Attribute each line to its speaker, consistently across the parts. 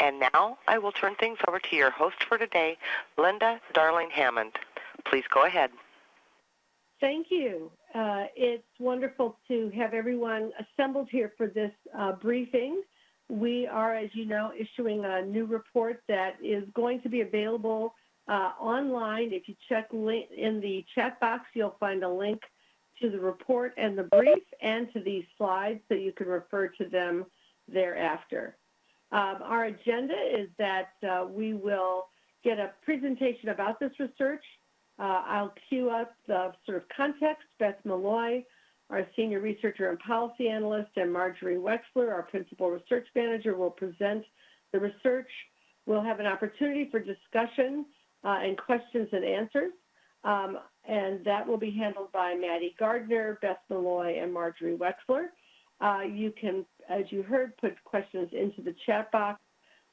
Speaker 1: And now I will turn things over to your host for today, Linda Darling Hammond. Please go ahead.
Speaker 2: Thank you. Uh, it's wonderful to have everyone assembled here for this uh, briefing. We are, as you know, issuing a new report that is going to be available uh, online. If you check in the chat box, you'll find a link to the report and the brief and to these slides so you can refer to them thereafter. Um, our agenda is that uh, we will get a presentation about this research. Uh, I'll cue up the sort of context. Beth Meloy, our senior researcher and policy analyst, and Marjorie Wechsler, our principal research manager, will present the research. We'll have an opportunity for discussion uh, and questions and answers. Um, and that will be handled by Maddie Gardner, Beth Meloy, and Marjorie Wechsler. Uh, you can, as you heard, put questions into the chat box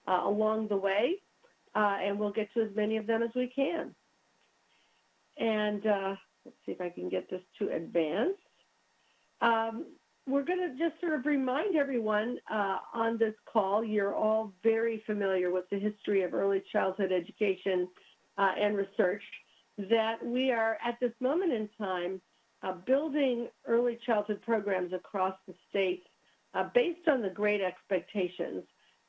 Speaker 2: uh, along the way, uh, and we'll get to as many of them as we can. And uh, let's see if I can get this to advance. Um, we're going to just sort of remind everyone uh, on this call, you're all very familiar with the history of early childhood education uh, and research, that we are at this moment in time uh, building early childhood programs across the state uh, based on the great expectations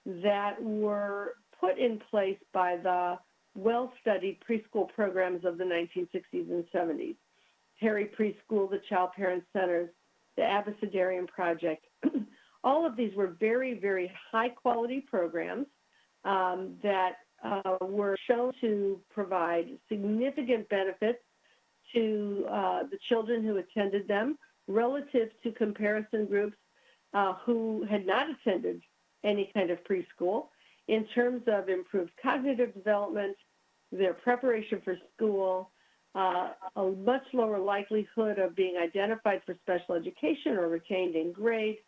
Speaker 2: that were put in place by the well-studied preschool programs of the 1960s and 70s. Perry Preschool, the Child Parent Centers, the Abecedarian Project. All of these were very, very high-quality programs um, that uh, were shown to provide significant benefits to uh, the children who attended them relative to comparison groups uh, who had not attended any kind of preschool in terms of improved cognitive development, their preparation for school, uh, a much lower likelihood of being identified for special education or retained in grade,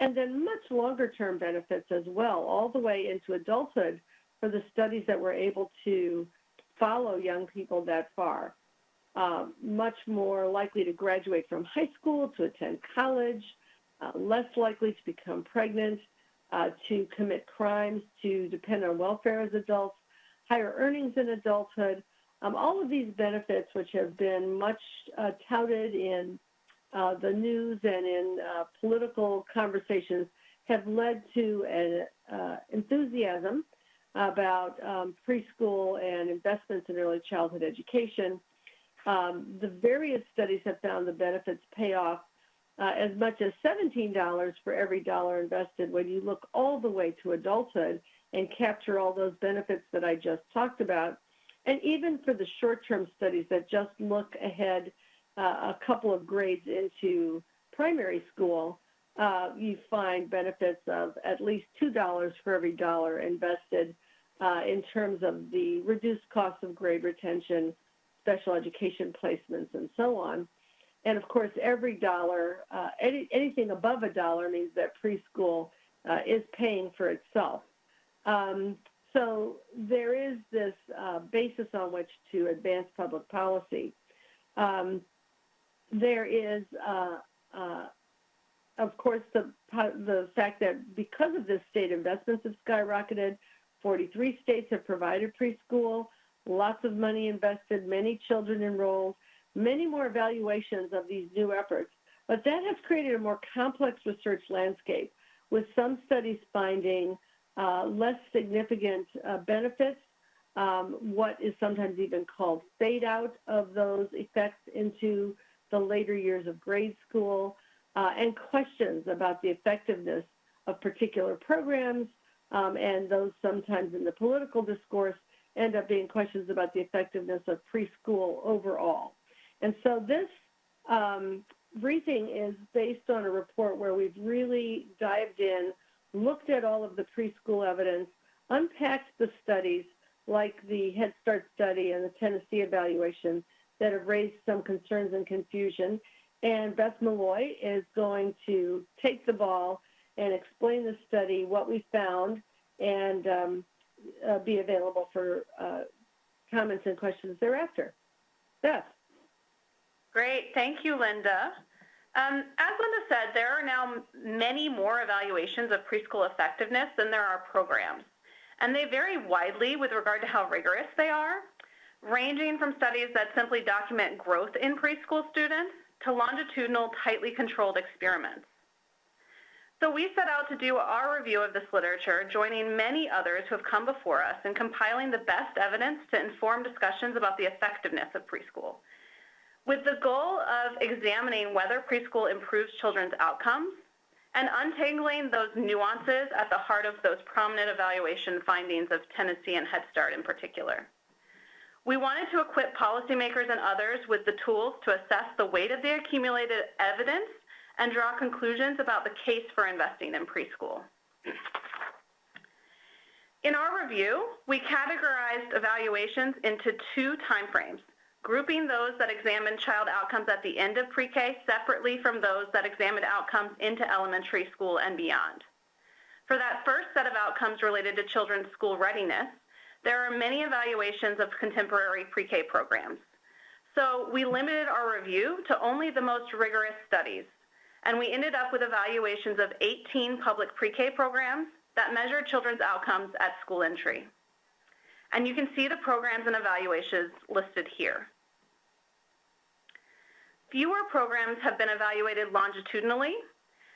Speaker 2: and then much longer term benefits as well, all the way into adulthood for the studies that were able to follow young people that far. Um, much more likely to graduate from high school, to attend college, uh, less likely to become pregnant, uh, to commit crimes, to depend on welfare as adults, higher earnings in adulthood. Um, all of these benefits, which have been much uh, touted in uh, the news and in uh, political conversations, have led to an uh, enthusiasm about um, preschool and investments in early childhood education. Um, the various studies have found the benefits pay off uh, as much as $17 for every dollar invested when you look all the way to adulthood and capture all those benefits that I just talked about. And even for the short-term studies that just look ahead uh, a couple of grades into primary school, uh, you find benefits of at least $2 for every dollar invested uh, in terms of the reduced cost of grade retention, special education placements, and so on. And of course, every dollar, uh, any, anything above a dollar means that preschool uh, is paying for itself. Um, so there is this uh, basis on which to advance public policy. Um, there is, uh, uh, of course, the, the fact that because of this, state investments have skyrocketed. 43 states have provided preschool, lots of money invested, many children enrolled, many more evaluations of these new efforts. But that has created a more complex research landscape, with some studies finding uh, less significant uh, benefits, um, what is sometimes even called fade out of those effects into the later years of grade school, uh, and questions about the effectiveness of particular programs um, and those sometimes in the political discourse end up being questions about the effectiveness of preschool overall. And so this um, briefing is based on a report where we've really dived in, looked at all of the preschool evidence, unpacked the studies like the Head Start study and the Tennessee evaluation that have raised some concerns and confusion. And Beth Meloy is going to take the ball and explain the study, what we found, and um, uh, be available for uh, comments and questions thereafter. Beth.
Speaker 3: Great. Thank you, Linda. Um, as Linda said, there are now many more evaluations of preschool effectiveness than there are programs. and they vary widely with regard to how rigorous they are, ranging from studies that simply document growth in preschool students to longitudinal, tightly controlled experiments. So we set out to do our review of this literature, joining many others who have come before us in compiling the best evidence to inform discussions about the effectiveness of preschool. With the goal of examining whether preschool improves children's outcomes and untangling those nuances at the heart of those prominent evaluation findings of Tennessee and Head Start in particular. We wanted to equip policymakers and others with the tools to assess the weight of the accumulated evidence and draw conclusions about the case for investing in preschool. In our review, we categorized evaluations into two timeframes, grouping those that examined child outcomes at the end of pre-K separately from those that examined outcomes into elementary school and beyond. For that first set of outcomes related to children's school readiness, there are many evaluations of contemporary pre-K programs. So we limited our review to only the most rigorous studies, and we ended up with evaluations of 18 public pre-K programs that measure children's outcomes at school entry. And you can see the programs and evaluations listed here. Fewer programs have been evaluated longitudinally,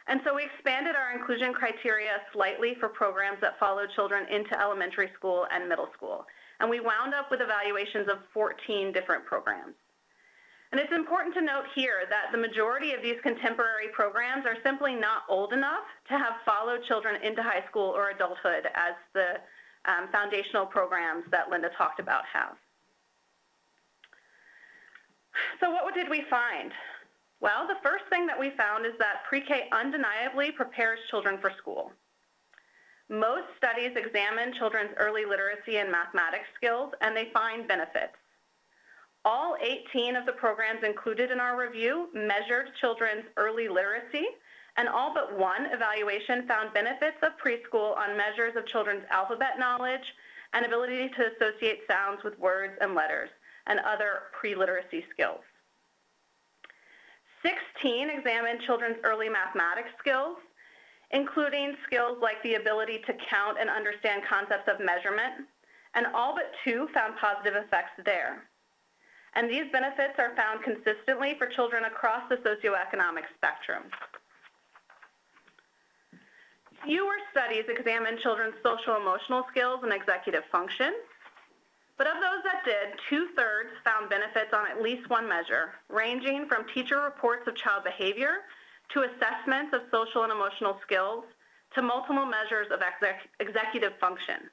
Speaker 3: and so we expanded our inclusion criteria slightly for programs that follow children into elementary school and middle school. And we wound up with evaluations of 14 different programs. And it's important to note here that the majority of these contemporary programs are simply not old enough to have followed children into high school or adulthood as the um, foundational programs that Linda talked about have. So what did we find? Well, the first thing that we found is that pre-K undeniably prepares children for school. Most studies examine children's early literacy and mathematics skills, and they find benefits. All 18 of the programs included in our review measured children's early literacy, and all but one evaluation found benefits of preschool on measures of children's alphabet knowledge and ability to associate sounds with words and letters, and other pre-literacy skills. 16 examined children's early mathematics skills, including skills like the ability to count and understand concepts of measurement, and all but two found positive effects there and these benefits are found consistently for children across the socioeconomic spectrum. Fewer studies examine children's social emotional skills and executive function, but of those that did, two-thirds found benefits on at least one measure, ranging from teacher reports of child behavior to assessments of social and emotional skills to multiple measures of exec executive function.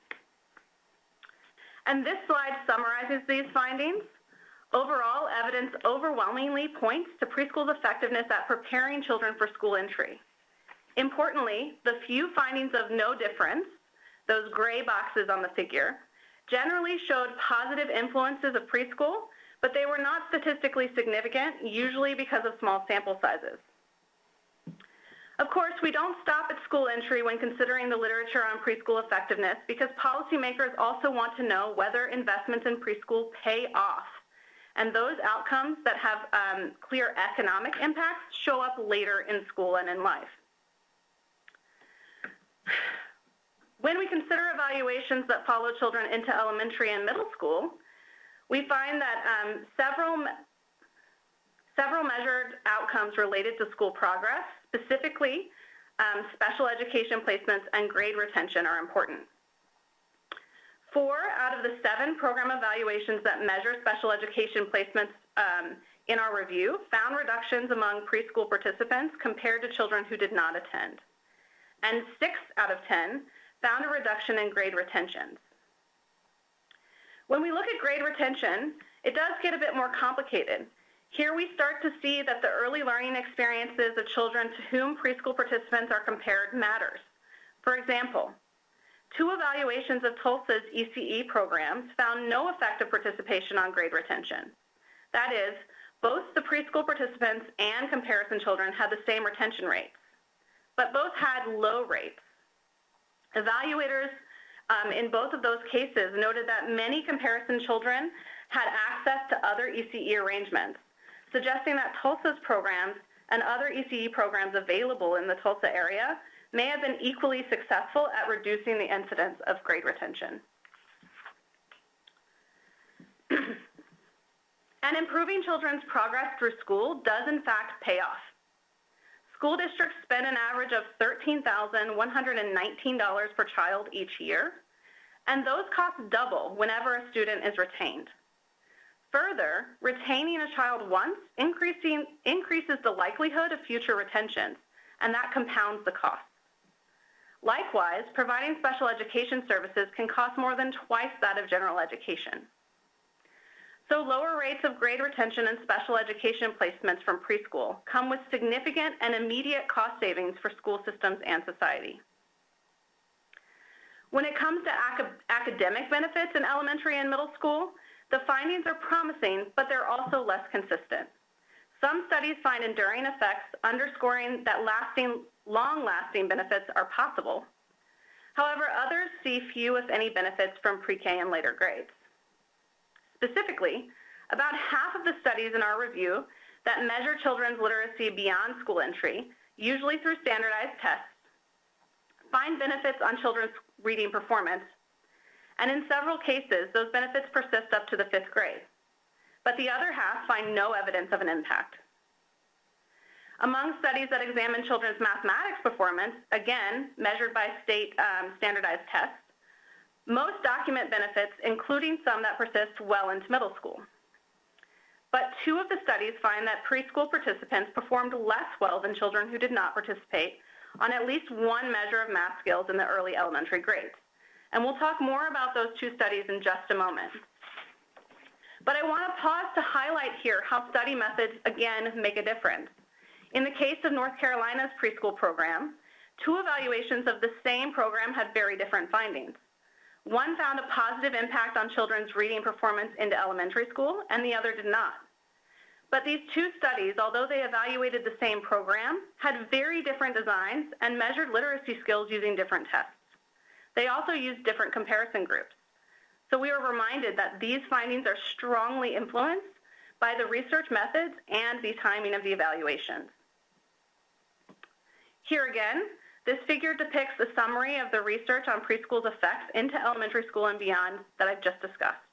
Speaker 3: And this slide summarizes these findings Overall, evidence overwhelmingly points to preschool's effectiveness at preparing children for school entry. Importantly, the few findings of no difference, those gray boxes on the figure, generally showed positive influences of preschool, but they were not statistically significant, usually because of small sample sizes. Of course, we don't stop at school entry when considering the literature on preschool effectiveness because policymakers also want to know whether investments in preschool pay off and those outcomes that have um, clear economic impacts show up later in school and in life. When we consider evaluations that follow children into elementary and middle school, we find that um, several, several measured outcomes related to school progress, specifically um, special education placements and grade retention are important. Four out of the seven program evaluations that measure special education placements um, in our review found reductions among preschool participants compared to children who did not attend. And six out of 10 found a reduction in grade retentions. When we look at grade retention, it does get a bit more complicated. Here we start to see that the early learning experiences of children to whom preschool participants are compared matters. For example, Two evaluations of Tulsa's ECE programs found no effect of participation on grade retention. That is, both the preschool participants and comparison children had the same retention rates, but both had low rates. Evaluators um, in both of those cases noted that many comparison children had access to other ECE arrangements, suggesting that Tulsa's programs and other ECE programs available in the Tulsa area may have been equally successful at reducing the incidence of grade retention. and improving children's progress through school does in fact pay off. School districts spend an average of $13,119 per child each year, and those costs double whenever a student is retained. Further, retaining a child once increases the likelihood of future retentions, and that compounds the cost. Likewise, providing special education services can cost more than twice that of general education. So lower rates of grade retention and special education placements from preschool come with significant and immediate cost savings for school systems and society. When it comes to ac academic benefits in elementary and middle school, the findings are promising, but they're also less consistent. Some studies find enduring effects underscoring that lasting, long-lasting benefits are possible. However, others see few, if any, benefits from pre-K and later grades. Specifically, about half of the studies in our review that measure children's literacy beyond school entry, usually through standardized tests, find benefits on children's reading performance, and in several cases, those benefits persist up to the fifth grade. But the other half find no evidence of an impact. Among studies that examine children's mathematics performance, again, measured by state um, standardized tests, most document benefits, including some that persist well into middle school. But two of the studies find that preschool participants performed less well than children who did not participate on at least one measure of math skills in the early elementary grades. And we'll talk more about those two studies in just a moment. But I want to pause to highlight here how study methods, again, make a difference. In the case of North Carolina's preschool program, two evaluations of the same program had very different findings. One found a positive impact on children's reading performance into elementary school, and the other did not. But these two studies, although they evaluated the same program, had very different designs and measured literacy skills using different tests. They also used different comparison groups. So we were reminded that these findings are strongly influenced by the research methods and the timing of the evaluations. Here again, this figure depicts the summary of the research on preschool's effects into elementary school and beyond that I've just discussed.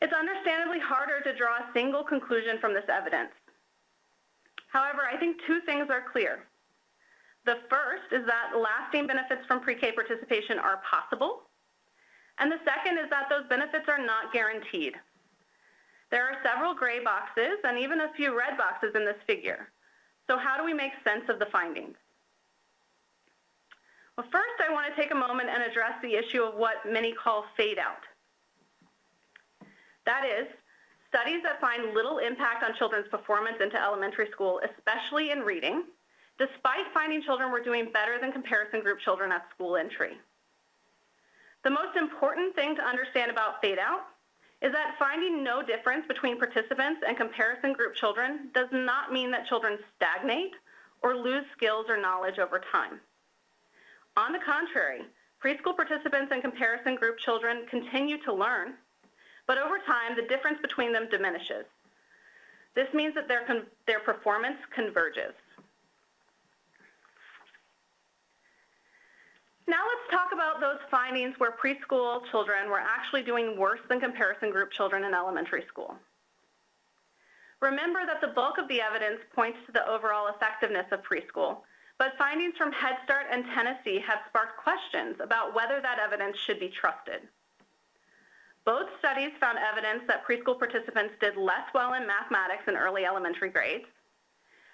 Speaker 3: It's understandably harder to draw a single conclusion from this evidence. However, I think two things are clear. The first is that lasting benefits from pre-K participation are possible, and the second is that those benefits are not guaranteed. There are several gray boxes and even a few red boxes in this figure. So how do we make sense of the findings? Well, first I want to take a moment and address the issue of what many call fade out. That is, studies that find little impact on children's performance into elementary school, especially in reading, despite finding children were doing better than comparison group children at school entry. The most important thing to understand about fade out is that finding no difference between participants and comparison group children does not mean that children stagnate or lose skills or knowledge over time. On the contrary, preschool participants and comparison group children continue to learn, but over time, the difference between them diminishes. This means that their, their performance converges. Now let's talk about those findings where preschool children were actually doing worse than comparison group children in elementary school. Remember that the bulk of the evidence points to the overall effectiveness of preschool, but findings from Head Start and Tennessee have sparked questions about whether that evidence should be trusted. Both studies found evidence that preschool participants did less well in mathematics in early elementary grades,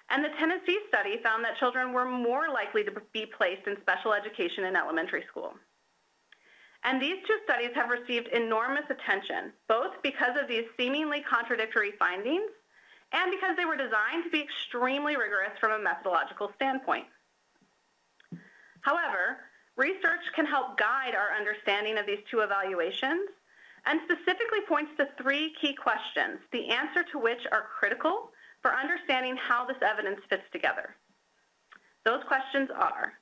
Speaker 3: and the Tennessee study found that children were more likely to be placed in special education in elementary school. And these two studies have received enormous attention, both because of these seemingly contradictory findings and because they were designed to be extremely rigorous from a methodological standpoint. However, research can help guide our understanding of these two evaluations and specifically points to three key questions, the answer to which are critical for understanding how this evidence fits together. Those questions are,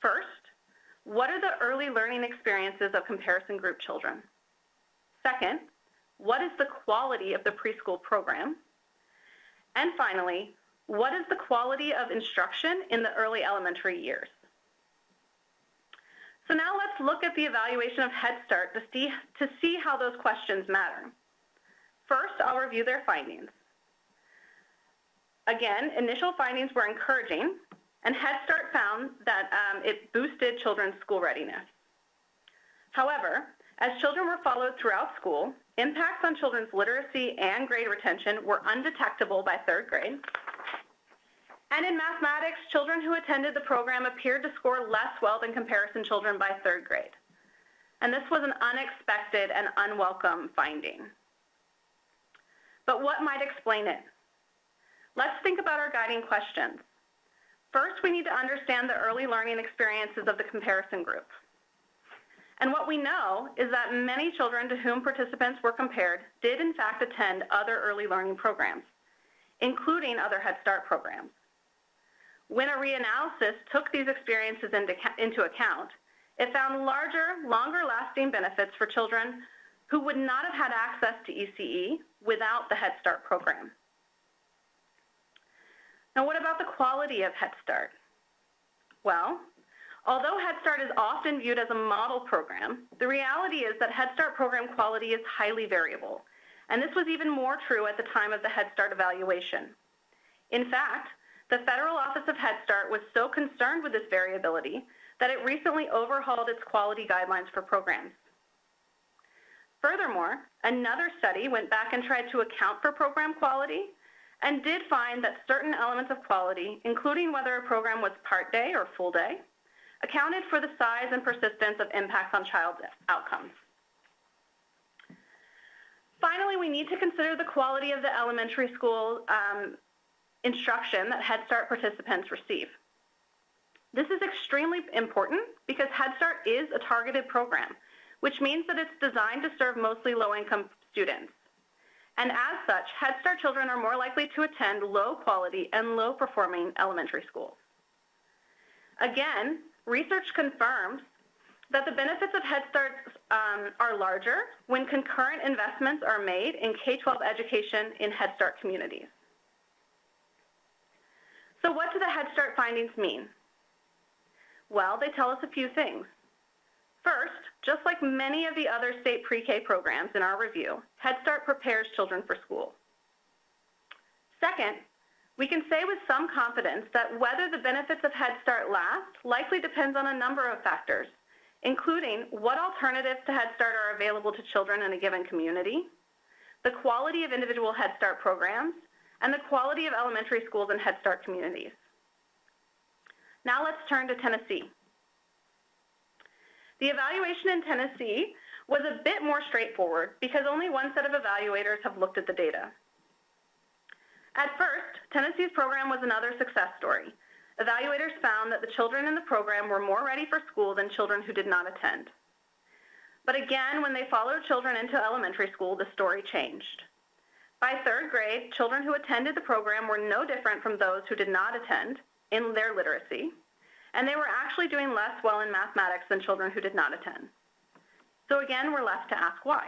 Speaker 3: first, what are the early learning experiences of comparison group children? Second, what is the quality of the preschool program? And finally, what is the quality of instruction in the early elementary years? So now let's look at the evaluation of Head Start to see, to see how those questions matter. First, I'll review their findings. Again, initial findings were encouraging, and Head Start found that um, it boosted children's school readiness. However, as children were followed throughout school, impacts on children's literacy and grade retention were undetectable by third grade. And in mathematics, children who attended the program appeared to score less well than comparison children by third grade. And this was an unexpected and unwelcome finding. But what might explain it? Let's think about our guiding questions. First, we need to understand the early learning experiences of the comparison group. And what we know is that many children to whom participants were compared did in fact attend other early learning programs, including other Head Start programs. When a reanalysis took these experiences into account, it found larger, longer lasting benefits for children who would not have had access to ECE without the Head Start program. Now, what about the quality of Head Start? Well, although Head Start is often viewed as a model program, the reality is that Head Start program quality is highly variable. And this was even more true at the time of the Head Start evaluation. In fact, the Federal Office of Head Start was so concerned with this variability that it recently overhauled its quality guidelines for programs. Furthermore, another study went back and tried to account for program quality and did find that certain elements of quality, including whether a program was part day or full day, accounted for the size and persistence of impacts on child outcomes. Finally, we need to consider the quality of the elementary school um, instruction that Head Start participants receive. This is extremely important because Head Start is a targeted program, which means that it's designed to serve mostly low-income students. And as such, Head Start children are more likely to attend low quality and low performing elementary schools. Again, research confirms that the benefits of Head Start um, are larger when concurrent investments are made in K-12 education in Head Start communities. So what do the Head Start findings mean? Well, they tell us a few things. First, just like many of the other state pre-K programs in our review, Head Start prepares children for school. Second, we can say with some confidence that whether the benefits of Head Start last likely depends on a number of factors, including what alternatives to Head Start are available to children in a given community, the quality of individual Head Start programs, and the quality of elementary schools and Head Start communities. Now let's turn to Tennessee. The evaluation in Tennessee was a bit more straightforward because only one set of evaluators have looked at the data. At first, Tennessee's program was another success story. Evaluators found that the children in the program were more ready for school than children who did not attend. But again, when they followed children into elementary school, the story changed. By third grade, children who attended the program were no different from those who did not attend in their literacy, and they were actually doing less well in mathematics than children who did not attend. So again, we're left to ask why.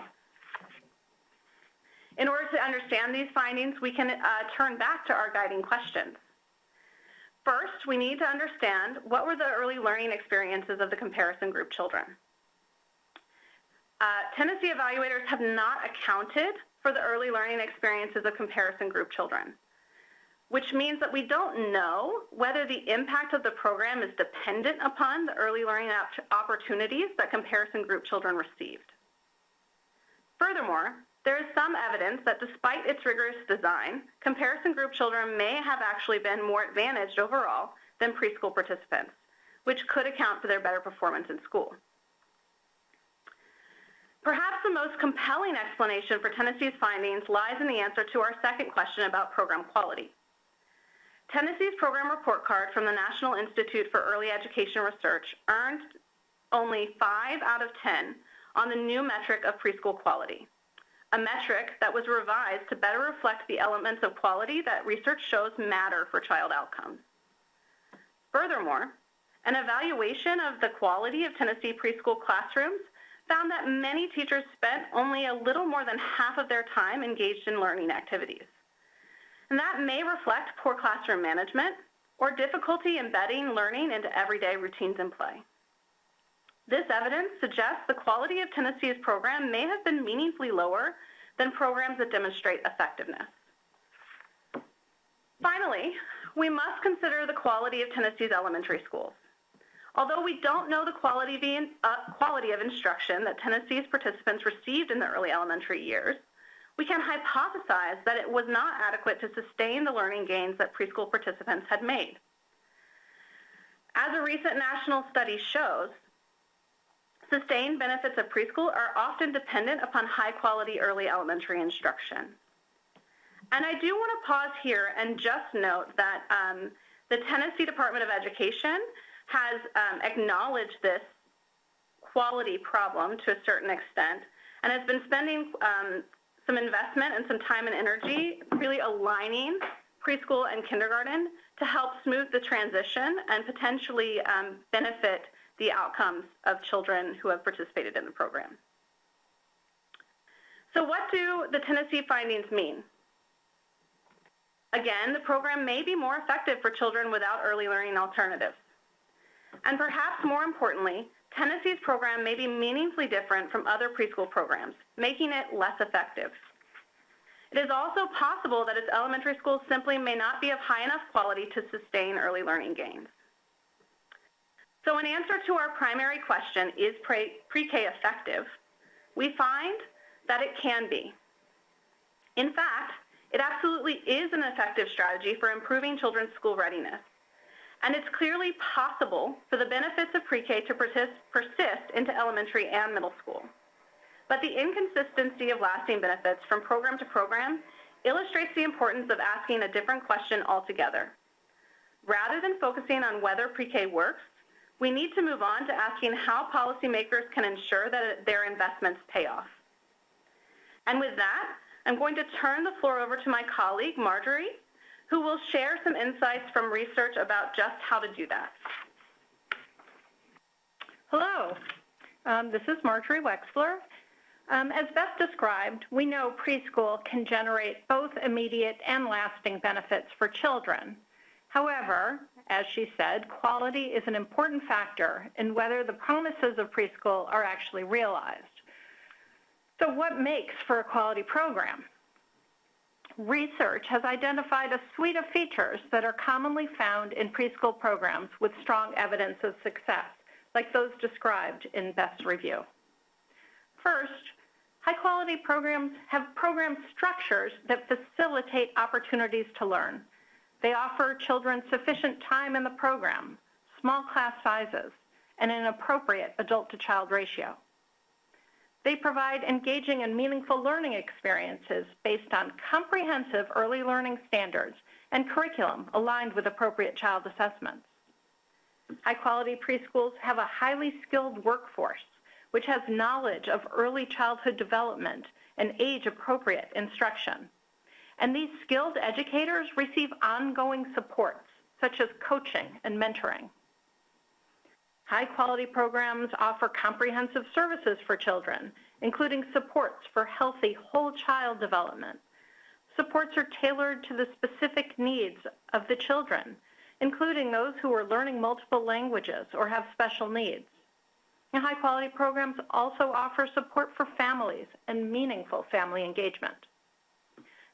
Speaker 3: In order to understand these findings, we can uh, turn back to our guiding questions. First, we need to understand what were the early learning experiences of the comparison group children. Uh, Tennessee evaluators have not accounted for the early learning experiences of comparison group children, which means that we don't know whether the impact of the program is dependent upon the early learning opportunities that comparison group children received. Furthermore, there is some evidence that despite its rigorous design, comparison group children may have actually been more advantaged overall than preschool participants, which could account for their better performance in school. Perhaps the most compelling explanation for Tennessee's findings lies in the answer to our second question about program quality. Tennessee's program report card from the National Institute for Early Education Research earned only 5 out of 10 on the new metric of preschool quality, a metric that was revised to better reflect the elements of quality that research shows matter for child outcomes. Furthermore, an evaluation of the quality of Tennessee preschool classrooms found that many teachers spent only a little more than half of their time engaged in learning activities. And that may reflect poor classroom management or difficulty embedding learning into everyday routines and play. This evidence suggests the quality of Tennessee's program may have been meaningfully lower than programs that demonstrate effectiveness. Finally, we must consider the quality of Tennessee's elementary schools. Although we don't know the quality of, uh, quality of instruction that Tennessee's participants received in the early elementary years, we can hypothesize that it was not adequate to sustain the learning gains that preschool participants had made. As a recent national study shows, Sustained benefits of preschool are often dependent upon high quality early elementary instruction. And I do want to pause here and just note that um, the Tennessee Department of Education has um, acknowledged this quality problem to a certain extent and has been spending um, some investment and some time and energy really aligning preschool and kindergarten to help smooth the transition and potentially um, benefit the outcomes of children who have participated in the program. So what do the Tennessee findings mean? Again, the program may be more effective for children without early learning alternatives. And perhaps more importantly, Tennessee's program may be meaningfully different from other preschool programs, making it less effective. It is also possible that its elementary schools simply may not be of high enough quality to sustain early learning gains. So in answer to our primary question, is pre-K effective, we find that it can be. In fact, it absolutely is an effective strategy for improving children's school readiness. And it's clearly possible for the benefits of pre-K to persist, persist into elementary and middle school. But the inconsistency of lasting benefits from program to program illustrates the importance of asking a different question altogether. Rather than focusing on whether pre-K works, we need to move on to asking how policymakers can ensure that their investments pay off. And with that, I'm going to turn the floor over to my colleague, Marjorie, who will share some insights from research about just how to do that.
Speaker 4: Hello, um, this is Marjorie Wechsler. Um, as Beth described, we know preschool can generate both immediate and lasting benefits for children. However, as she said, quality is an important factor in whether the promises of preschool are actually realized. So what makes for a quality program? Research has identified a suite of features that are commonly found in preschool programs with strong evidence of success, like those described in Beth's review. First, high-quality programs have program structures that facilitate opportunities to learn. They offer children sufficient time in the program, small class sizes, and an appropriate adult-to-child ratio. They provide engaging and meaningful learning experiences based on comprehensive early learning standards and curriculum aligned with appropriate child assessments. High-quality preschools have a highly skilled workforce, which has knowledge of early childhood development and age-appropriate instruction. And these skilled educators receive ongoing supports, such as coaching and mentoring. High-quality programs offer comprehensive services for children, including supports for healthy whole child development. Supports are tailored to the specific needs of the children, including those who are learning multiple languages or have special needs. And high-quality programs also offer support for families and meaningful family engagement.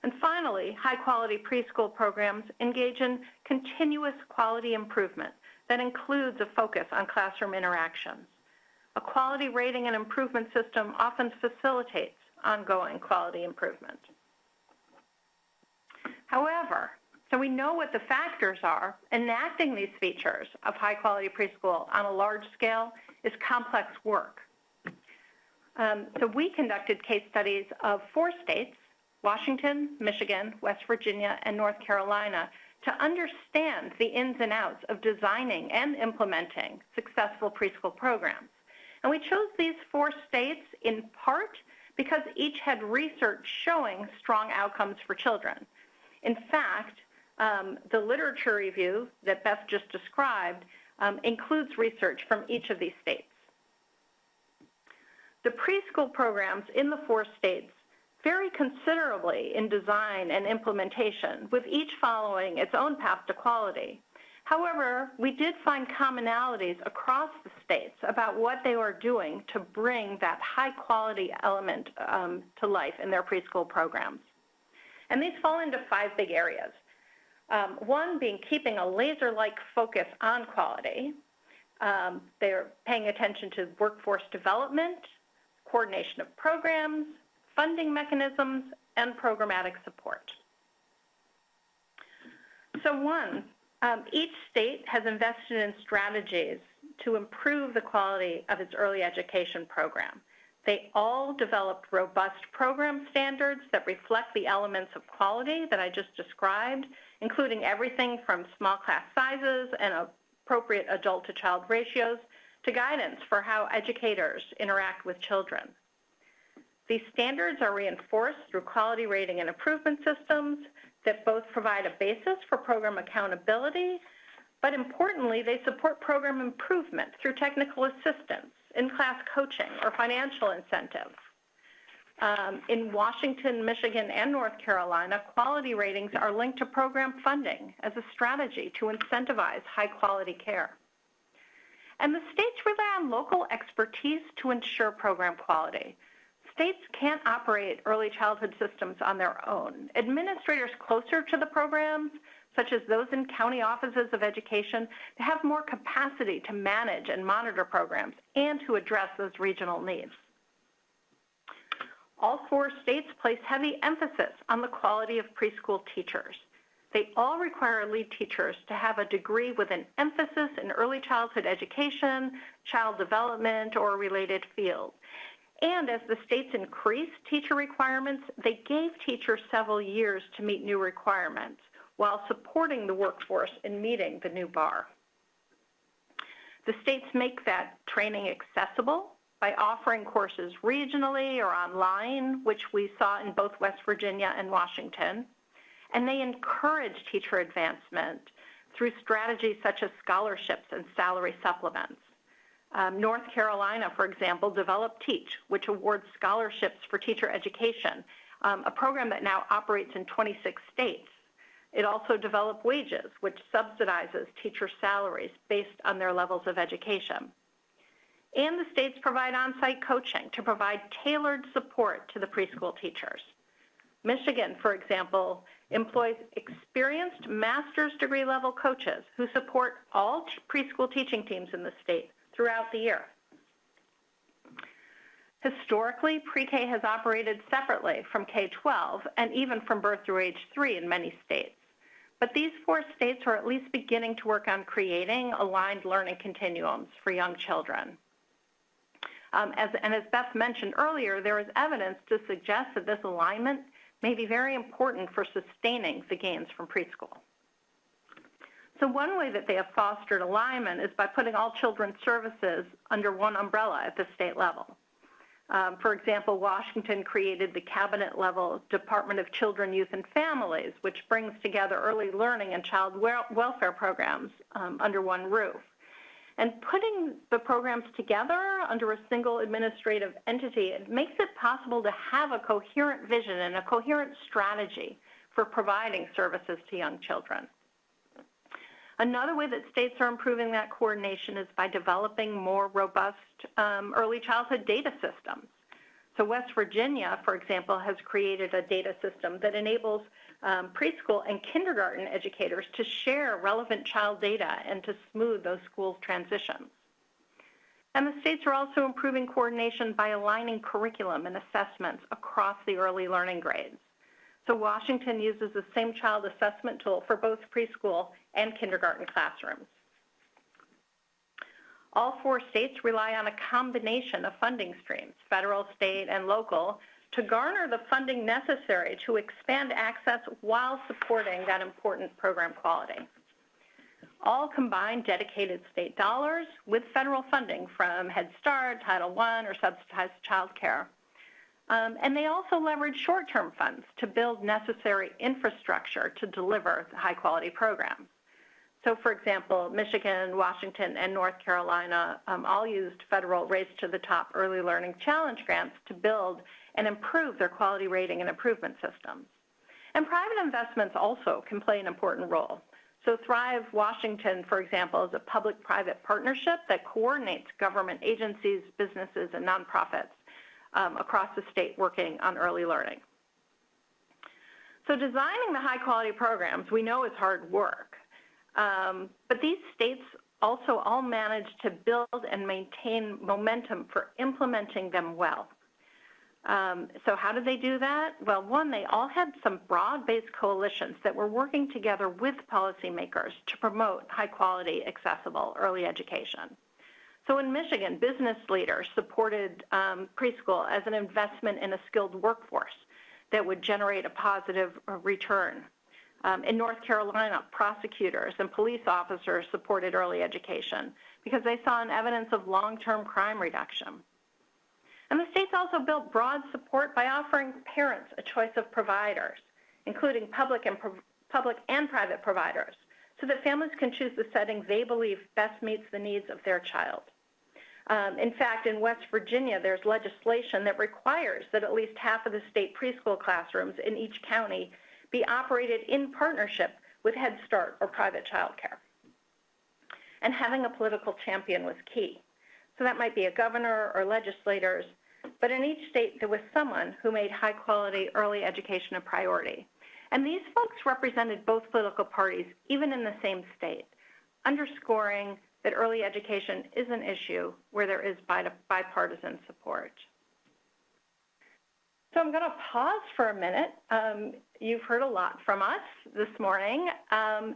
Speaker 4: And finally, high-quality preschool programs engage in continuous quality improvement that includes a focus on classroom interactions. A quality rating and improvement system often facilitates ongoing quality improvement. However, so we know what the factors are, enacting these features of high-quality preschool on a large scale is complex work. Um, so we conducted case studies of four states Washington, Michigan, West Virginia, and North Carolina to understand the ins and outs of designing and implementing successful preschool programs. And we chose these four states in part because each had research showing strong outcomes for children. In fact, um, the literature review that Beth just described um, includes research from each of these states. The preschool programs in the four states vary considerably in design and implementation, with each following its own path to quality. However, we did find commonalities across the states about what they are doing to bring that high quality element um, to life in their preschool programs. And these fall into five big areas. Um, one being keeping a laser like focus on quality. Um, they're paying attention to workforce development, coordination of programs, funding mechanisms, and programmatic support. So one, um, each state has invested in strategies to improve the quality of its early education program. They all developed robust program standards that reflect the elements of quality that I just described, including everything from small class sizes and appropriate adult to child ratios to guidance for how educators interact with children. These standards are reinforced through quality rating and improvement systems that both provide a basis for program accountability, but importantly, they support program improvement through technical assistance, in-class coaching, or financial incentives. Um, in Washington, Michigan, and North Carolina, quality ratings are linked to program funding as a strategy to incentivize high quality care. And the states rely on local expertise to ensure program quality states can't operate early childhood systems on their own. Administrators closer to the programs, such as those in county offices of education, have more capacity to manage and monitor programs and to address those regional needs. All four states place heavy emphasis on the quality of preschool teachers. They all require lead teachers to have a degree with an emphasis in early childhood education, child development, or related field. And as the states increased teacher requirements, they gave teachers several years to meet new requirements while supporting the workforce in meeting the new bar. The states make that training accessible by offering courses regionally or online, which we saw in both West Virginia and Washington. And they encourage teacher advancement through strategies such as scholarships and salary supplements. Um, North Carolina, for example, developed TEACH, which awards scholarships for teacher education, um, a program that now operates in 26 states. It also developed Wages, which subsidizes teacher salaries based on their levels of education. And the states provide on-site coaching to provide tailored support to the preschool teachers. Michigan, for example, employs experienced master's degree level coaches who support all preschool teaching teams in the state throughout the year. Historically, pre-K has operated separately from K-12 and even from birth through age 3 in many states. But these four states are at least beginning to work on creating aligned learning continuums for young children. Um, as, and as Beth mentioned earlier, there is evidence to suggest that this alignment may be very important for sustaining the gains from preschool. So one way that they have fostered alignment is by putting all children's services under one umbrella at the state level. Um, for example, Washington created the cabinet level Department of Children, Youth, and Families, which brings together early learning and child welfare programs um, under one roof. And putting the programs together under a single administrative entity, it makes it possible to have a coherent vision and a coherent strategy for providing services to young children. Another way that states are improving that coordination is by developing more robust um, early childhood data systems. So West Virginia, for example, has created a data system that enables um, preschool and kindergarten educators to share relevant child data and to smooth those schools' transitions. And the states are also improving coordination by aligning curriculum and assessments across the early learning grades. So Washington uses the same child assessment tool for both preschool and kindergarten classrooms. All four states rely on a combination of funding streams, federal, state, and local, to garner the funding necessary to expand access while supporting that important program quality. All combine dedicated state dollars with federal funding from Head Start, Title I, or subsidized child care. Um, and they also leverage short-term funds to build necessary infrastructure to deliver high-quality programs. So, for example, Michigan, Washington, and North Carolina um, all used federal Race to the Top Early Learning Challenge grants to build and improve their quality rating and improvement systems. And private investments also can play an important role. So Thrive Washington, for example, is a public-private partnership that coordinates government agencies, businesses, and nonprofits um, across the state working on early learning. So designing the high quality programs we know is hard work, um, but these states also all manage to build and maintain momentum for implementing them well. Um, so how did they do that? Well, one, they all had some broad-based coalitions that were working together with policymakers to promote high-quality, accessible early education. So in Michigan, business leaders supported um, preschool as an investment in a skilled workforce that would generate a positive return. Um, in North Carolina, prosecutors and police officers supported early education because they saw an evidence of long-term crime reduction. And the states also built broad support by offering parents a choice of providers, including public and, public and private providers, so that families can choose the setting they believe best meets the needs of their child. Um, in fact, in West Virginia, there's legislation that requires that at least half of the state preschool classrooms in each county be operated in partnership with Head Start or private childcare. And having a political champion was key. So that might be a governor or legislators, but in each state there was someone who made high quality early education a priority. And these folks represented both political parties, even in the same state, underscoring that early education is an issue where there is bipartisan support. So I'm going to pause for a minute. Um, you've heard a lot from us this morning, um,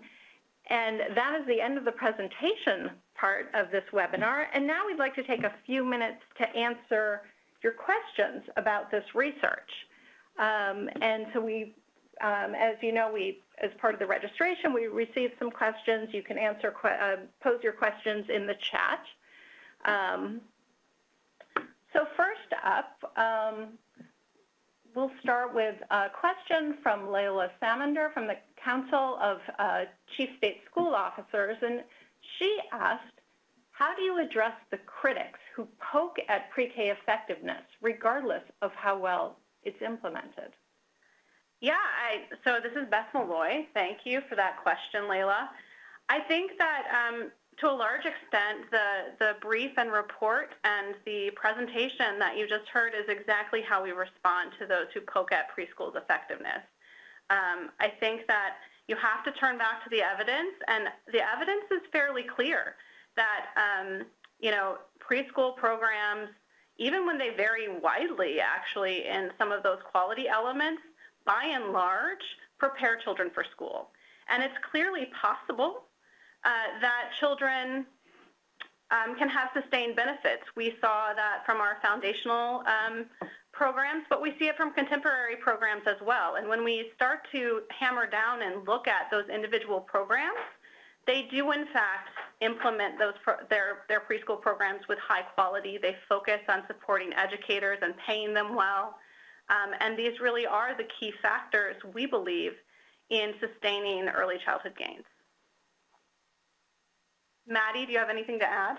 Speaker 4: and that is the end of the presentation part of this webinar. And now we'd like to take a few minutes to answer your questions about this research. Um, and so we, um, as you know, we as part of the registration, we received some questions. You can answer, uh, pose your questions in the chat. Um, so first up, um, we'll start with a question from Layla Samander from the Council of uh, Chief State School Officers, and she asked, how do you address the critics who poke at pre-K effectiveness regardless of how well it's implemented?
Speaker 3: Yeah, I, so this is Beth Meloy. Thank you for that question, Layla. I think that um, to a large extent, the, the brief and report and the presentation that you just heard is exactly how we respond to those who poke at preschool's effectiveness. Um, I think that you have to turn back to the evidence, and the evidence is fairly clear that, um, you know, preschool programs, even when they vary widely, actually, in some of those quality elements, by and large, prepare children for school. And it's clearly possible uh, that children um, can have sustained benefits. We saw that from our foundational um, programs, but we see it from contemporary programs as well. And when we start to hammer down and look at those individual programs, they do in fact implement those their their preschool programs with high quality. They focus on supporting educators and paying them well. Um, and these really are the key factors, we believe, in sustaining early childhood gains. Maddie, do you have anything to add?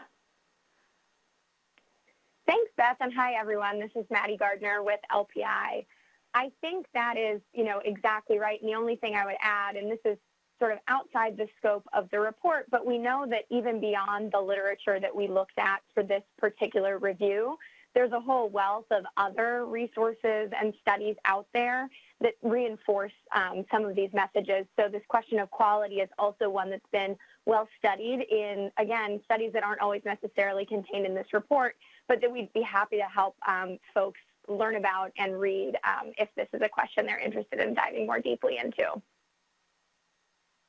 Speaker 5: Thanks, Beth, and hi, everyone. This is Maddie Gardner with LPI. I think that is, you know, exactly right. And the only thing I would add, and this is sort of outside the scope of the report, but we know that even beyond the literature that we looked at for this particular review, there's a whole wealth of other resources and studies out there that reinforce um, some of these messages. So this question of quality is also one that's been well studied in, again, studies that aren't always necessarily contained in this report, but that we'd be happy to help um, folks learn about and read um, if this is a question they're interested in diving more deeply into.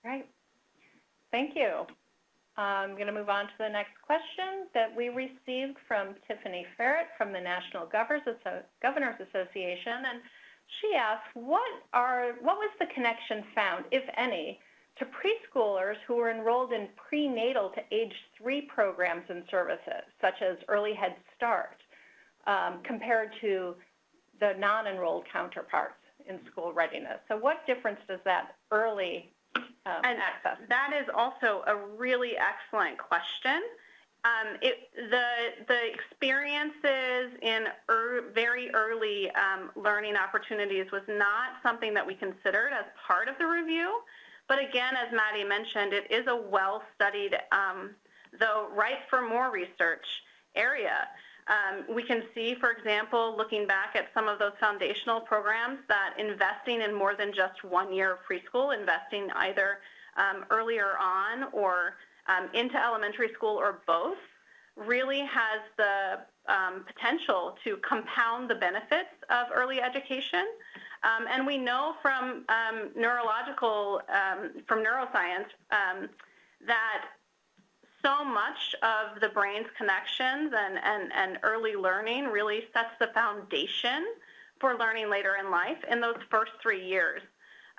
Speaker 4: Right. Thank you. I'm going to move on to the next question that we received from Tiffany Ferret from the National Governors, Association. And she asked, what, are, what was the connection found, if any, to preschoolers who were enrolled in prenatal to age three programs and services, such as Early Head Start, um, compared to the non-enrolled counterparts in school readiness? So what difference does that early um, and access?
Speaker 3: That is also a really excellent question. Um, it, the, the experiences in er, very early um, learning opportunities was not something that we considered as part of the review, But again, as Maddie mentioned, it is a well-studied, um, though ripe for more research area. Um, we can see, for example, looking back at some of those foundational programs, that investing in more than just one year of preschool, investing either um, earlier on or um, into elementary school or both, really has the um, potential to compound the benefits of early education. Um, and we know from um, neurological, from neuroscience, that so much of the brain's connections and, and, and early learning really sets the foundation for learning later in life in those first three years.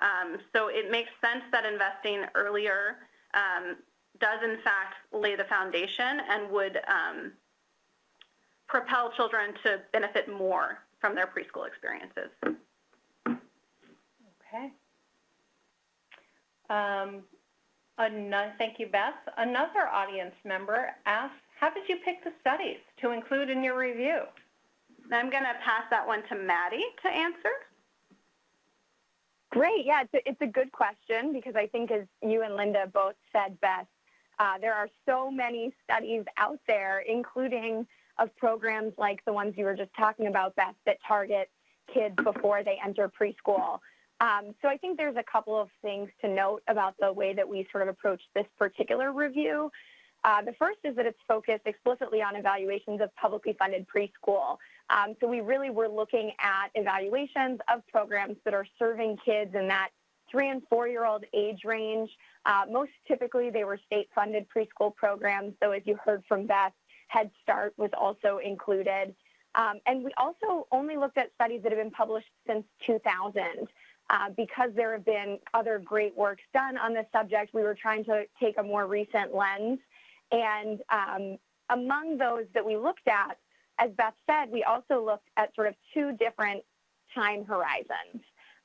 Speaker 3: Um, so it makes sense that investing earlier um, does in fact lay the foundation and would um, propel children to benefit more from their preschool experiences.
Speaker 4: Okay. Another, thank you, Beth. Another audience member asked, how did you pick the studies to include in your review?
Speaker 3: I'm going to pass that one to Maddie to answer.
Speaker 5: Great. Yeah, it's a, it's a good question because I think, as you and Linda both said, Beth, uh, there are so many studies out there, including of programs like the ones you were just talking about, Beth, that target kids before they enter preschool. Um, so I think there's a couple of things to note about the way that we sort of approach this particular review. Uh, the first is that it's focused explicitly on evaluations of publicly funded preschool. Um, so we really were looking at evaluations of programs that are serving kids in that three and four year old age range. Uh, most typically, they were state funded preschool programs. So as you heard from Beth, Head Start was also included. Um, and we also only looked at studies that have been published since 2000. Uh, because there have been other great works done on this subject, we were trying to take a more recent lens. And um, among those that we looked at, as Beth said, we also looked at sort of two different time horizons.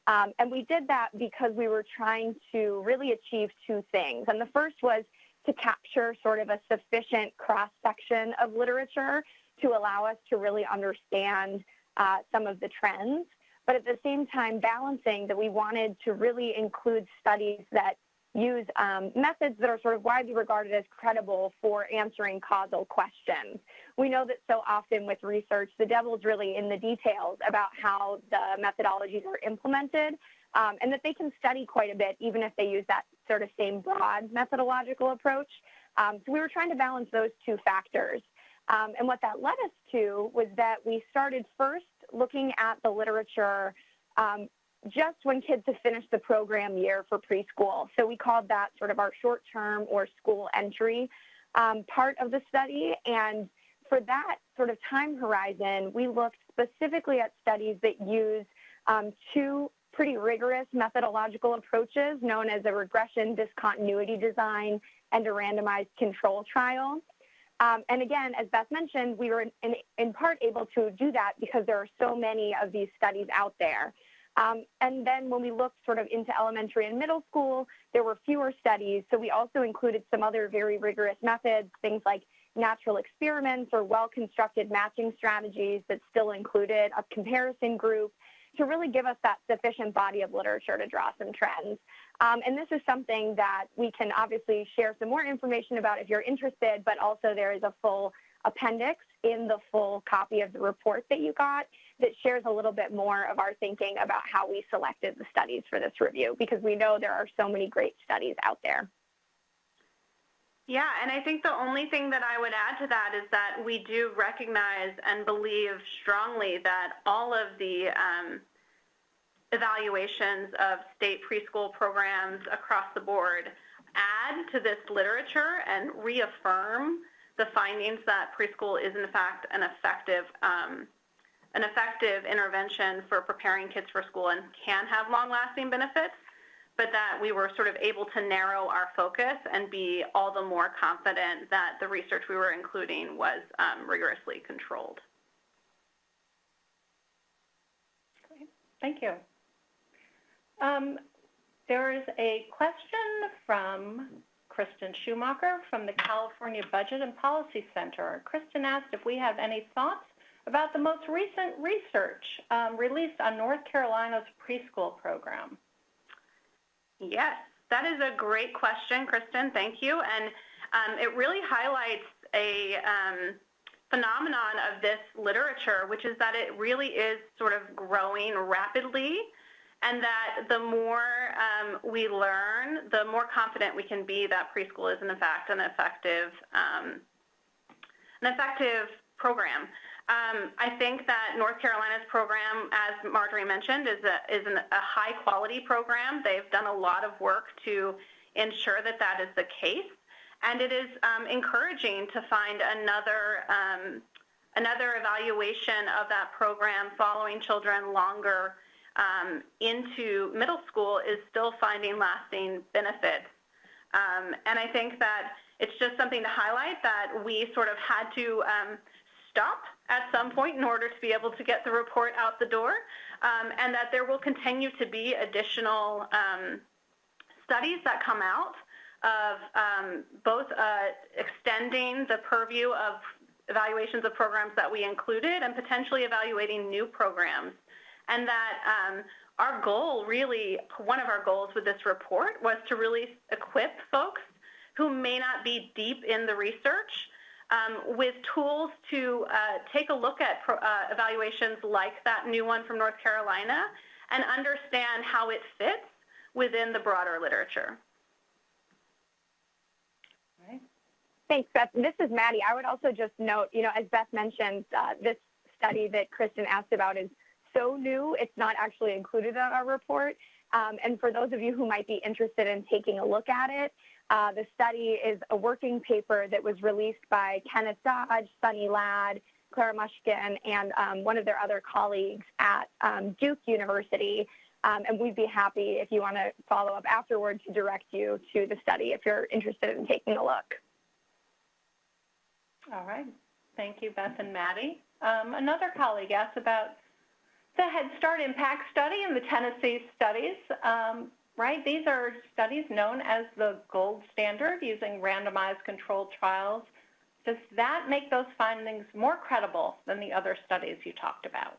Speaker 5: Um, and we did that because we were trying to really achieve two things. And the first was to capture sort of a sufficient cross section of literature to allow us to really understand uh, some of the trends but at the same time balancing that we wanted to really include studies that use um, methods that are sort of widely regarded as credible for answering causal questions. We know that so often with research, the devil's really in the details about how the methodologies are implemented um, and that they can study quite a bit even if they use that sort of same broad methodological approach. Um, so we were trying to balance those two factors. Um, and what that led us to was that we started first looking at the literature um, just when kids have finished the program year for preschool. So we called that sort of our short term or school entry um, part of the study. And for that sort of time horizon, we looked specifically at studies that use um, two pretty rigorous methodological approaches known as a regression discontinuity design and a randomized control trial. Um, and again, as Beth mentioned, we were in, in, part able to do that because there are so many of these studies out there. Um, and then when we looked sort of into elementary and middle school, there were fewer studies. So we also included some other very rigorous methods, things like natural experiments or well-constructed matching strategies that still included a comparison group to really give us that sufficient body of literature to draw some trends. Um, and this is something that we can obviously share some more information about if you're interested, but also there is a full appendix in the full copy of the report that you got that shares a little bit more of our thinking about how we selected the studies for this review because we know there are so many great studies out there.
Speaker 3: Yeah, and I think the only thing that I would add to that is that we do recognize and believe strongly that all of the um, evaluations of state preschool programs across the board add to this literature and reaffirm the findings that preschool is in fact an effective um, an effective intervention for preparing kids for school and can have long-lasting benefits, but that we were sort of able to narrow our focus and be all the more confident that the research we were including was um, rigorously controlled. Great.
Speaker 4: Thank you. Um, there is a question from Kristen Schumacher from the California Budget and Policy Center. Kristen asked if we have any thoughts about the most recent research um, released on North Carolina's preschool program.
Speaker 3: Yes. That is a great question, Kristen. Thank you. And um, it really highlights a um, phenomenon of this literature, which is that it really is sort of growing rapidly and that the more um, we learn, the more confident we can be that preschool is in fact an effective, um, an effective program. Um, I think that North Carolina's program, as Marjorie mentioned, is a, is an, a high quality program. They've done a lot of work to ensure that that is the case. And it is um, encouraging to find another, um, another evaluation of that program following children longer um, into middle school is still finding lasting benefits. Um, and I think that it's just something to highlight that we sort of had to um, stop at some point in order to be able to get the report out the door, um, and that there will continue to be additional um, studies that come out of um, both uh, extending the purview of evaluations of programs that we included and potentially evaluating new programs. And that um, our goal really, one of our goals with this report was to really equip folks who may not be deep in the research um, with tools to uh, take a look at pro, uh, evaluations like that new one from North Carolina and understand how it fits within the broader literature.
Speaker 5: Thanks, Beth. This is Maddie. I would also just note, you know, as Beth mentioned, uh, this study that Kristen asked about is so new, it's not actually included in our report. Um, and for those of you who might be interested in taking a look at it, uh, the study is a working paper that was released by Kenneth Dodge, Sunny Ladd, Clara Muschkin, and um, one of their other colleagues at um, Duke University. Um, and we'd be happy if you want to follow up afterward to direct you to the study if you're interested in taking a look.
Speaker 4: All right. Thank you, Beth and Maddie. Um, another colleague asked about the Head Start Impact Study and the Tennessee studies. Um, right? These are studies known as the gold standard using randomized controlled trials. Does that make those findings more credible than the other studies you talked about?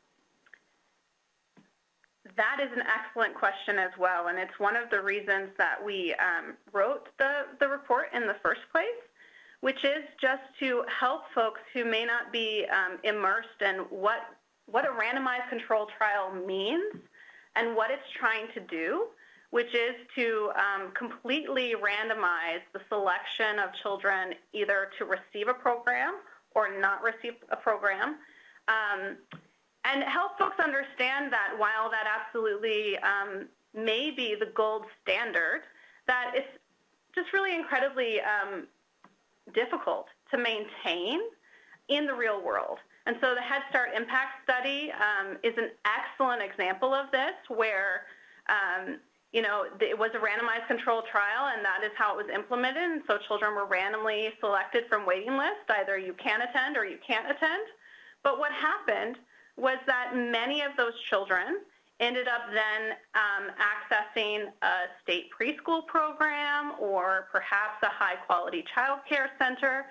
Speaker 3: That is an excellent question as well, and it's one of the reasons that we um, wrote the, the report in the first place, which is just to help folks who may not be um, immersed in what, what a randomized control trial means and what it's trying to do which is to um, completely randomize the selection of children either to receive a program or not receive a program. Um, and help folks understand that while that absolutely um, may be the gold standard, that it's just really incredibly um, difficult to maintain in the real world. And so the Head Start Impact Study um, is an excellent example of this where um, you know, it was a randomized controlled trial, and that is how it was implemented. And so children were randomly selected from waiting lists. Either you can attend or you can't attend. But what happened was that many of those children ended up then um, accessing a state preschool program or perhaps a high quality child care center.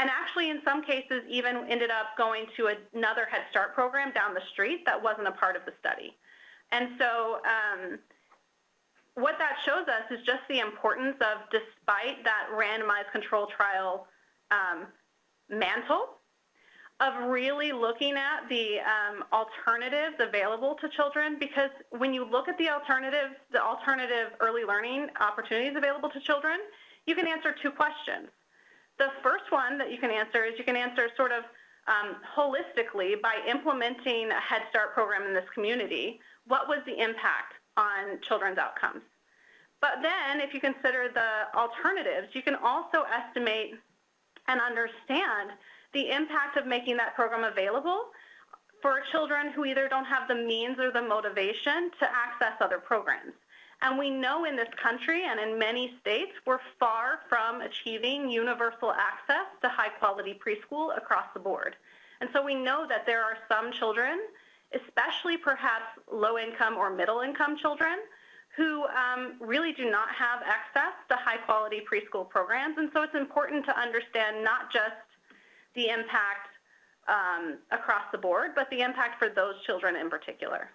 Speaker 3: And actually, in some cases, even ended up going to another Head Start program down the street that wasn't a part of the study. And so, um, what that shows us is just the importance of, despite that randomized control trial um, mantle, of really looking at the um, alternatives available to children because when you look at the alternatives, the alternative early learning opportunities available to children, you can answer two questions. The first one that you can answer is you can answer sort of um, holistically by implementing a Head Start program in this community, what was the impact on children's outcomes. But then if you consider the alternatives, you can also estimate and understand the impact of making that program available for children who either don't have the means or the motivation to access other programs. And we know in this country and in many states, we're far from achieving universal access to high quality preschool across the board. And so we know that there are some children especially perhaps low-income or middle-income children who um, really do not have access to high-quality preschool programs. And so it's important to understand not just the impact um, across the board, but the impact for those children in particular.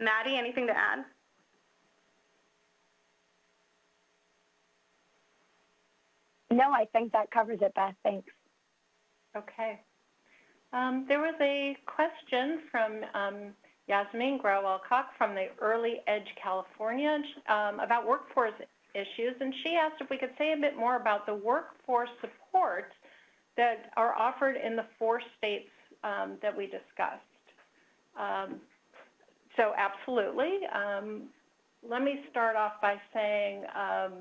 Speaker 3: Maddie, anything to add?
Speaker 5: No, I think that covers it, Beth. Thanks.
Speaker 4: Okay. Um, there was a question from um, Yasmin Grewal-Kök from the Early Edge California um, about workforce issues, and she asked if we could say a bit more about the workforce support that are offered in the four states um, that we discussed. Um, so absolutely. Um, let me start off by saying, um,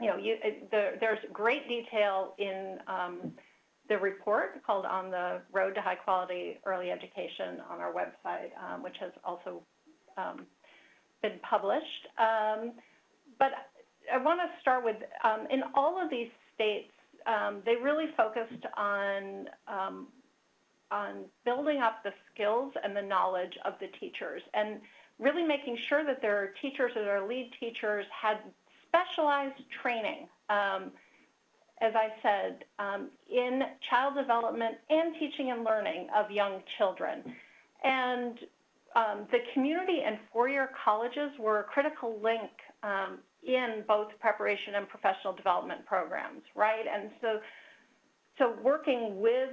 Speaker 4: you know, you, the, there's great detail in um, the report called On the Road to High Quality Early Education on our website, um, which has also um, been published. Um, but I want to start with, in all of these states, they really focused on on building up the skills and the knowledge of the teachers and really making sure that their teachers or their lead teachers had specialized training um, as I said, um, in child development and teaching and learning of young children. And um, the community and four-year colleges were a critical link um, in both preparation and professional development programs, right? And so, so working with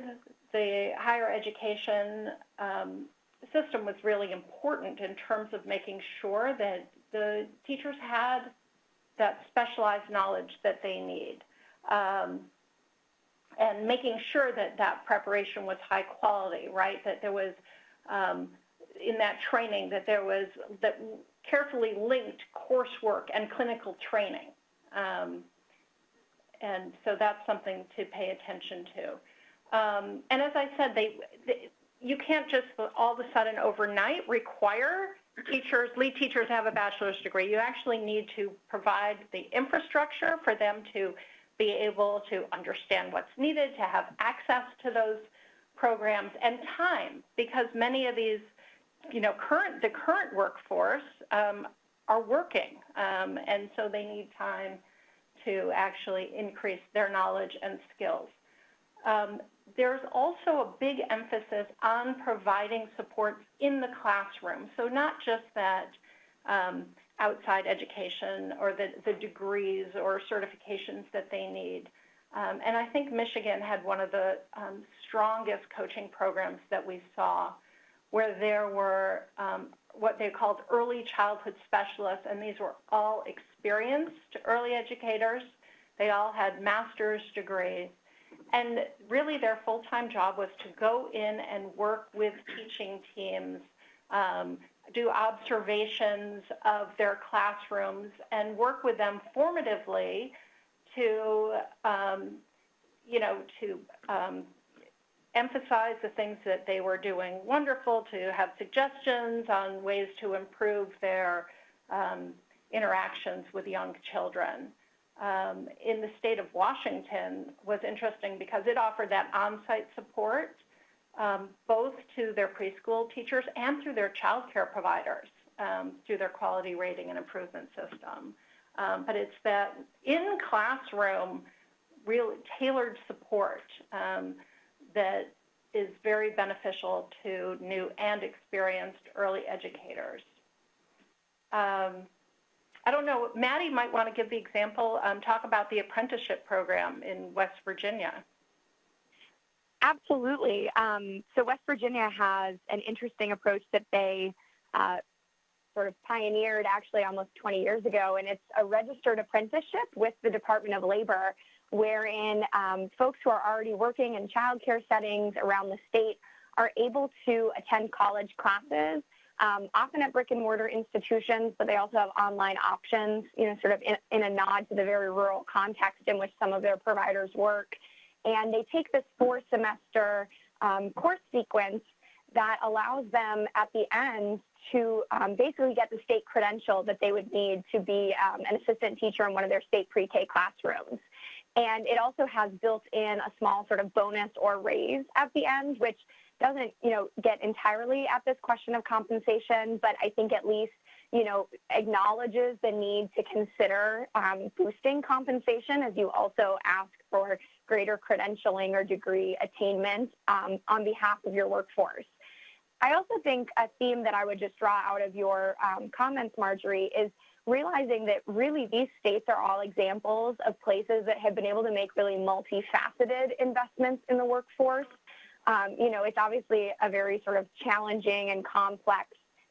Speaker 4: the higher education um, system was really important in terms of making sure that the teachers had that specialized knowledge that they need um, and making sure that that preparation was high quality, right? That there was um, in that training that there was that carefully linked coursework and clinical training. Um, and so that's something to pay attention to. Um, and as I said, they, they, you can't just all of a sudden overnight require teachers, lead teachers have a bachelor's degree. You actually need to provide the infrastructure for them to be able to understand what's needed, to have access to those programs, and time, because many of these, you know, current the current workforce um, are working, um, and so they need time to actually increase their knowledge and skills. Um, there's also a big emphasis on providing support in the classroom. So not just that um, outside education or the, the degrees or certifications that they need. Um, and I think Michigan had one of the um, strongest coaching programs that we saw where there were um, what they called early childhood specialists, and these were all experienced early educators. They all had master's degrees. And really their full-time job was to go in and work with teaching teams, um, do observations of their classrooms and work with them formatively to, um, you know, to um, emphasize the things that they were doing wonderful, to have suggestions on ways to improve their um, interactions with young children. Um, in the state of Washington was interesting because it offered that on-site support um, both to their preschool teachers and through their child care providers um, through their quality rating and improvement system. Um, but it's that in classroom, really tailored support um, that is very beneficial to new and experienced early educators. Um, I don't know, Maddie might want to give the example, um, talk about the apprenticeship program in West Virginia.
Speaker 5: Absolutely. Um, so West Virginia has an interesting approach that they uh, sort of pioneered actually almost 20 years ago, and it's a registered apprenticeship with the Department of Labor, wherein um, folks who are already working in childcare settings around the state are able to attend college classes, um, often at brick and mortar institutions, but they also have online options, you know, sort of in, in a nod to the very rural context in which some of their providers work. And they take this four semester um, course sequence that allows them at the end to um, basically get the state credential that they would need to be um, an assistant teacher in one of their state pre-K classrooms. And it also has built in a small sort of bonus or raise at the end, which doesn't, you know, get entirely at this question of compensation, but I think at least, you know, acknowledges the need to consider um, boosting compensation as you also ask for greater credentialing or degree attainment um, on behalf of your workforce. I also think a theme that I would just draw out of your um, comments, Marjorie, is realizing that really these states are all examples of places that have been able to make really multifaceted investments in the workforce. Um, you know, it's obviously a very sort of challenging and complex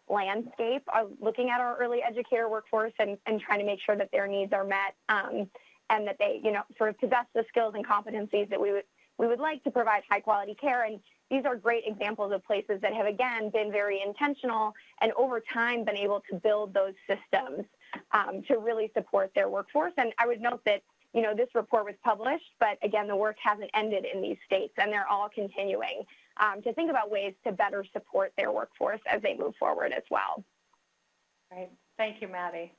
Speaker 5: landscape of looking at our early educator workforce and, and trying to make sure that their needs are met um, and that they, you know, sort of possess the skills and competencies that we would we would like to provide high quality care. And these are great examples of places that have again been very intentional and over time been able to build those systems um, to really support their workforce. And I would note that you know this report was published, but again the work hasn't ended in these states, and they're all continuing um, to think about ways to better support their workforce as they move forward as well.
Speaker 4: Right. Thank you, Maddie.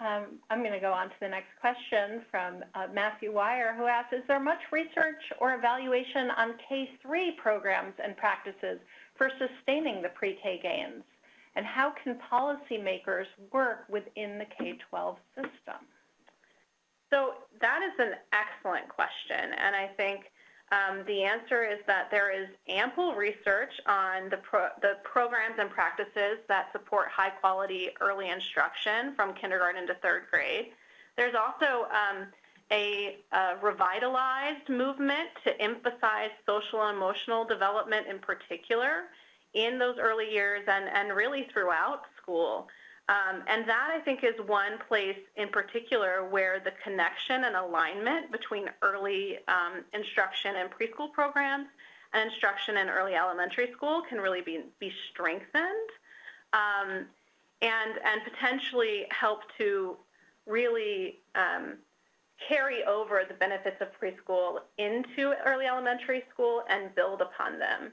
Speaker 4: Um, I'm going to go on to the next question from uh, Matthew Weyer, who asks, is there much research or evaluation on K-3 programs and practices for sustaining the pre-K gains? And how can policymakers work within the K-12 system?
Speaker 3: So that is an excellent question, and I think um, the answer is that there is ample research on the, pro the programs and practices that support high quality early instruction from kindergarten to third grade. There's also um, a, a, revitalized movement to emphasize social and emotional development in particular in those early years and, and really throughout school. Um, and that, I think, is one place in particular where the connection and alignment between early um, instruction and preschool programs and instruction in early elementary school can really be, be strengthened um, and, and potentially help to really um, carry over the benefits of preschool into early elementary school and build upon them.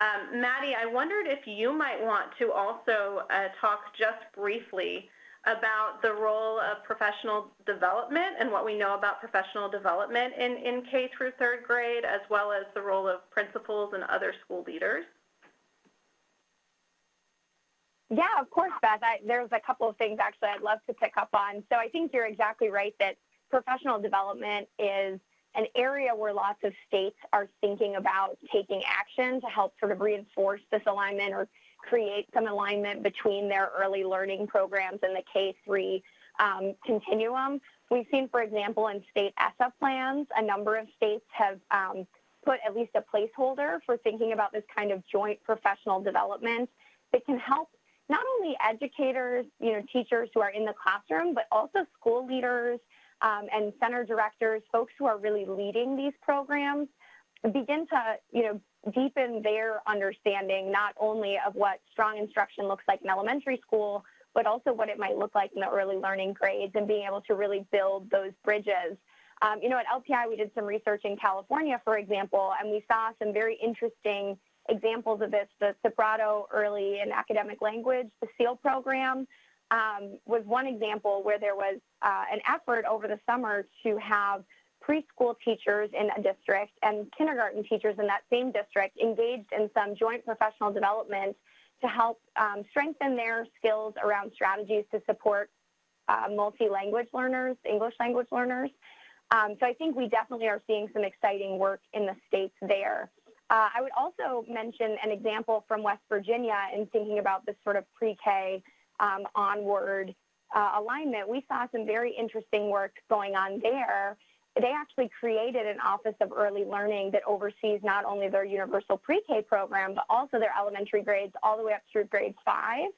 Speaker 3: Um, Maddie, I wondered if you might want to also uh, talk just briefly about the role of professional development and what we know about professional development in, in K through third grade, as well as the role of principals and other school leaders.
Speaker 5: Yeah, of course, Beth. I, there's a couple of things actually I'd love to pick up on. So I think you're exactly right that professional development is an area where lots of states are thinking about taking action to help sort of reinforce this alignment or create some alignment between their early learning programs and the K-3 um, continuum. We've seen, for example, in state ESSA plans, a number of states have um, put at least a placeholder for thinking about this kind of joint professional development that can help not only educators, you know, teachers who are in the classroom, but also school leaders, um, and center directors, folks who are really leading these programs, begin to, you know, deepen their understanding not only of what strong instruction looks like in elementary school, but also what it might look like in the early learning grades and being able to really build those bridges. Um, you know, at LPI, we did some research in California, for example, and we saw some very interesting examples of this, the Sobrato Early and Academic Language, the SEAL program, um, was one example where there was uh, an effort over the summer to have preschool teachers in a district and kindergarten teachers in that same district engaged in some joint professional development to help um, strengthen their skills around strategies to support uh, multi-language learners, English language learners. Um, so I think we definitely are seeing some exciting work in the states there. Uh, I would also mention an example from West Virginia in thinking about this sort of pre-K um, onward uh, alignment, we saw some very interesting work going on there. They actually created an Office of Early Learning that oversees not only their universal pre-K program, but also their elementary grades all the way up through grade five,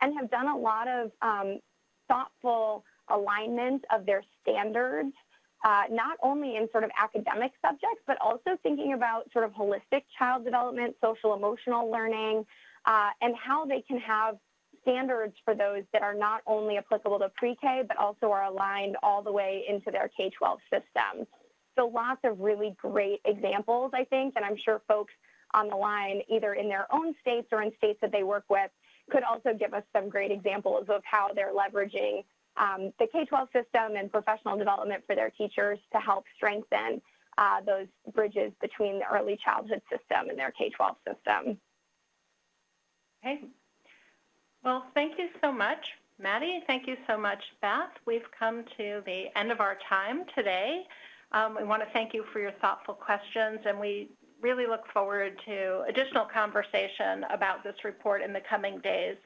Speaker 5: and have done a lot of um, thoughtful alignment of their standards, uh, not only in sort of academic subjects, but also thinking about sort of holistic child development, social emotional learning, uh, and how they can have standards for those that are not only applicable to pre-K, but also are aligned all the way into their K-12 system. So lots of really great examples, I think, and I'm sure folks on the line, either in their own states or in states that they work with, could also give us some great examples of how they're leveraging um, the K-12 system and professional development for their teachers to help strengthen uh, those bridges between the early childhood system and their K-12 system.
Speaker 4: Okay, well, thank you so much, Maddie. Thank you so much, Beth. We've come to the end of our time today. Um, we want to thank you for your thoughtful questions, and we really look forward to additional conversation about this report in the coming days.